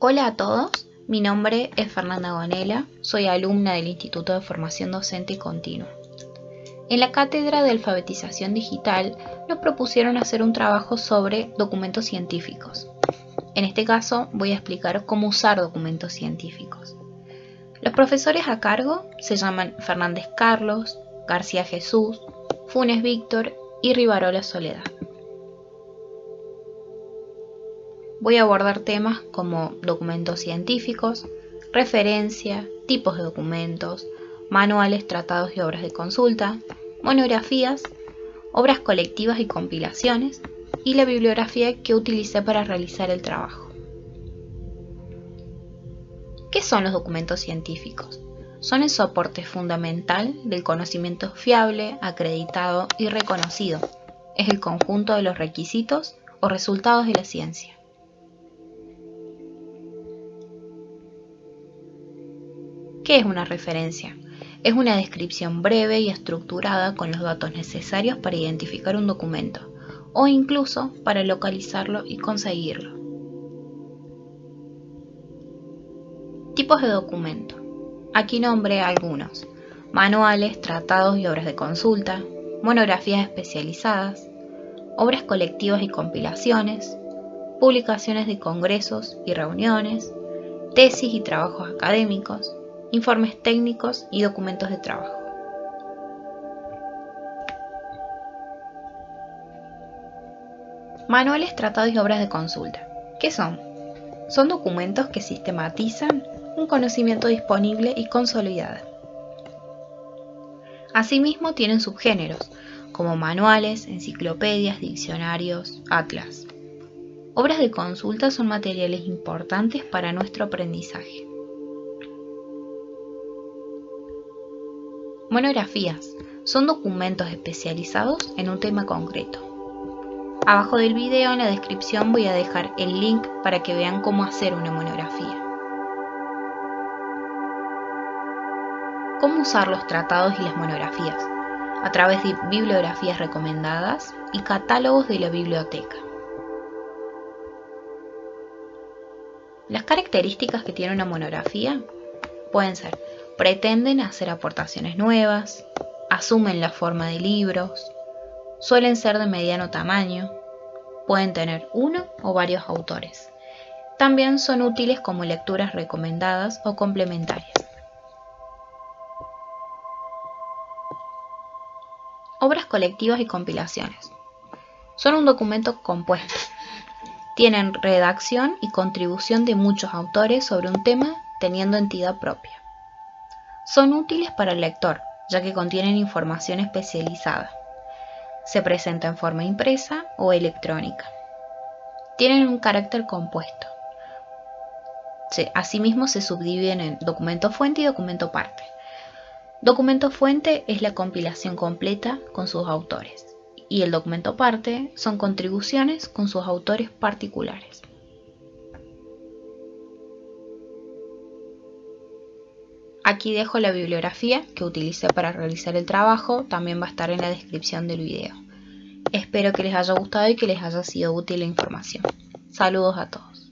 Hola a todos, mi nombre es Fernanda Gonela, soy alumna del Instituto de Formación Docente Continua. En la cátedra de alfabetización digital nos propusieron hacer un trabajo sobre documentos científicos. En este caso voy a explicar cómo usar documentos científicos. Los profesores a cargo se llaman Fernández Carlos, García Jesús, Funes Víctor y Rivarola Soledad. Voy a abordar temas como documentos científicos, referencia, tipos de documentos, manuales, tratados y obras de consulta, monografías, obras colectivas y compilaciones, y la bibliografía que utilicé para realizar el trabajo. ¿Qué son los documentos científicos? Son el soporte fundamental del conocimiento fiable, acreditado y reconocido. Es el conjunto de los requisitos o resultados de la ciencia. ¿Qué es una referencia? Es una descripción breve y estructurada con los datos necesarios para identificar un documento o incluso para localizarlo y conseguirlo. Tipos de documento. Aquí nombré algunos. Manuales, tratados y obras de consulta, monografías especializadas, obras colectivas y compilaciones, publicaciones de congresos y reuniones, tesis y trabajos académicos, informes técnicos y documentos de trabajo. Manuales, tratados y obras de consulta. ¿Qué son? Son documentos que sistematizan un conocimiento disponible y consolidado. Asimismo tienen subgéneros, como manuales, enciclopedias, diccionarios, atlas. Obras de consulta son materiales importantes para nuestro aprendizaje. Monografías son documentos especializados en un tema concreto. Abajo del video en la descripción voy a dejar el link para que vean cómo hacer una monografía. ¿Cómo usar los tratados y las monografías? A través de bibliografías recomendadas y catálogos de la biblioteca. Las características que tiene una monografía pueden ser pretenden hacer aportaciones nuevas, asumen la forma de libros, suelen ser de mediano tamaño, pueden tener uno o varios autores. También son útiles como lecturas recomendadas o complementarias. Obras colectivas y compilaciones. Son un documento compuesto. Tienen redacción y contribución de muchos autores sobre un tema teniendo entidad propia. Son útiles para el lector, ya que contienen información especializada. Se presenta en forma impresa o electrónica. Tienen un carácter compuesto. asimismo se subdividen en documento fuente y documento parte. Documento fuente es la compilación completa con sus autores y el documento parte son contribuciones con sus autores particulares. Aquí dejo la bibliografía que utilicé para realizar el trabajo, también va a estar en la descripción del video. Espero que les haya gustado y que les haya sido útil la información. Saludos a todos.